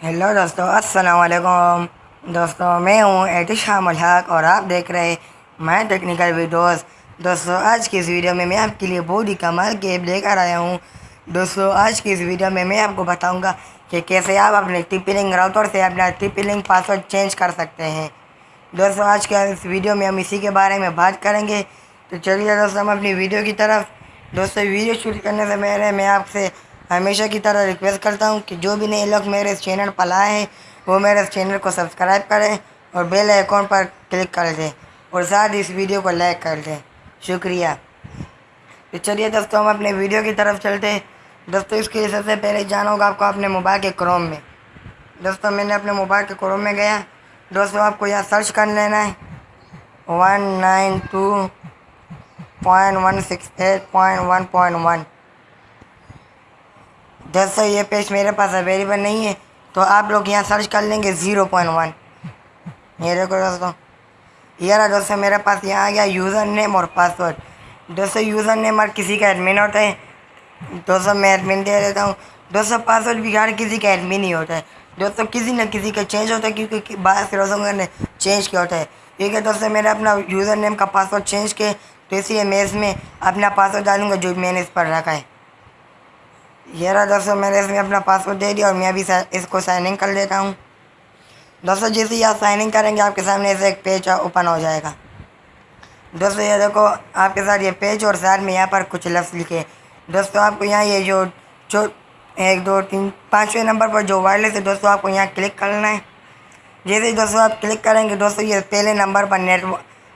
Hello दोस्तों अस्सलाम वालेकुम दोस्तों, मैं हूँ एहतिशाम हक और आप देख रहे मैं टेक्निकल वीडियोस दोस्तों, आज की इस वीडियो में मैं आपके लिए बहुत ही कमाल के ऐप लेकर आया हूँ। दोस्तों, आज की इस वीडियो में मैं आपको बताऊँगा कि कैसे आप अपने टिपिलिंग राउटर से अपना टिपिलिंग पासवर्ड चेंज कर सकते हैं। दोस्तों, आज के इस वीडियो में हम इसी के बारे में बात करेंगे। तो चलिए, दोस्तों, हम अपनी वीडियो की तरफ़। दोस्तों, वीडियो शूट करने से पहले मैं आपसे हमेशा की तरह रिक्वेस्ट करता हूँ कि जो भी नए लोग मेरे इस चैनल पर लाए हैं, वो मेरे इस चैनल को सब्सक्राइब करें और बेल आइकॉन पर क्लिक कर दें और साथ इस वीडियो को लाइक कर दें। शुक्रिया। तो चलिए दोस्तों, हम अपने वीडियो की तरफ़ चलते हैं। दोस्तों, इसके लिए सबसे पहले जाना होगा आपको अपने मोबाइल के क्रोम में। दोस्तों, मैंने अपने मोबाइल के क्रोम में गया। दोस्तों, आपको यहाँ सर्च कर लेना है। One nine two point one six eight point one point one दोस्तों ये पेज मेरे पास अवेलेबल नहीं है तो आप लोग यहाँ सर्च कर लेंगे ज़ीरो पॉइंट वन ये देखो दोस्तों, ये रहा दोस्तों मेरे पास यहाँ आ गया यूज़र नेम और पासवर्ड दोस्तों यूज़र नेम हर किसी का एडमिन होता है, दोस्तों मैं एडमिन दे देता हूँ। दोस्तों पासवर्ड भी हर किसी का एडमिन ही होता है। दोस्तों किसी न किसी का चेंज होता है, क्योंकि बाहर से रोजों ने चेंज किया होता है। है दोस्तों, मैंने अपना यूज़र नेम का पासवर्ड चेंज किया तो इसलिए मैं इसमें अपना पासवर्ड डालूँगा जो मैंने इस पर रखा है। ये रहा दोस्तों, मैंने इसमें अपना पासवर्ड दे दिया और मैं अभी इसको साइनिंग कर लेता हूँ। दोस्तों, जैसे ही आप साइनिंग करेंगे, आपके सामने ऐसे एक पेज ओपन हो जाएगा। दोस्तों, ये देखो, आपके साथ ये पेज और साथ में यहाँ पर कुछ लफ्ज़ लिखे दोस्तों, आपको यहाँ ये जो जो एक, दो, तीन, पाँचवें नंबर पर जो वायरलेस है, दोस्तों, आपको यहाँ क्लिक करना है। जैसे ही दोस्तों आप क्लिक करेंगे, दोस्तों, ये पहले नंबर पर नेट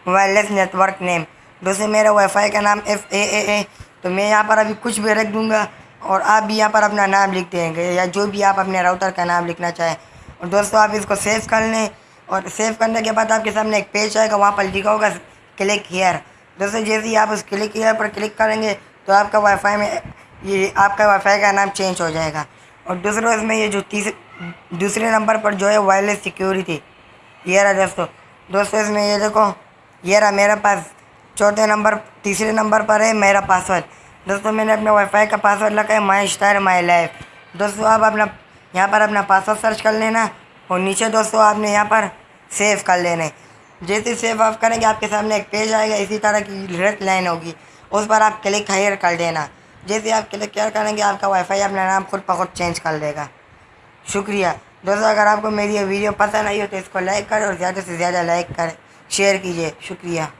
वायरलेस नेटवर्क नेम दोस्तों, मेरा वाईफाई का नाम एफ़ ए ए ए तो मैं यहाँ पर अभी कुछ भी रख दूँगा। और आप भी यहाँ पर अपना नाम लिख देंगे, या जो भी आप अपने राउटर का नाम लिखना चाहें। और दोस्तों, आप इसको सेव कर लें। और सेव करने के बाद आपके सामने एक पेज आएगा, वहाँ पर लिखा होगा क्लिक हेयर दोस्तों, जैसे ही आप उस क्लिक हेयर पर क्लिक करेंगे तो आपका वाईफाई में ये, आपका वाईफाई का नाम चेंज हो जाएगा। और दूसरा, इसमें ये जो तीसरे दूसरे नंबर पर जो है वायरलेस सिक्योरिटी ये रहा दोस्तों दोस्तों, इसमें ये देखो, ये रहा मेरे पास, चौथे नंबर तीसरे नंबर पर है मेरा पासवर्ड दोस्तों, मैंने अपने वाईफाई का पासवर्ड लगा है माई स्टार माई लाइफ दोस्तों, आप अपना, यहाँ पर अपना पासवर्ड सर्च कर लेना और नीचे दोस्तों, आपने यहाँ पर सेव कर लेना जैसे सेव आप करेंगे, आपके सामने एक पेज आएगा, इसी तरह की रेड लाइन होगी। उस पर आप क्लिक हायर कर देना। जैसे आप क्लिक केयर करेंगे, आपका वाईफाई अपना नाम खुद खुद चेंज कर देगा। शुक्रिया। दोस्तों, अगर आपको मेरी वीडियो पसंद आई हो तो इसको लाइक करें और ज़्यादा से ज़्यादा लाइक करें। शेयर कीजिए। शुक्रिया।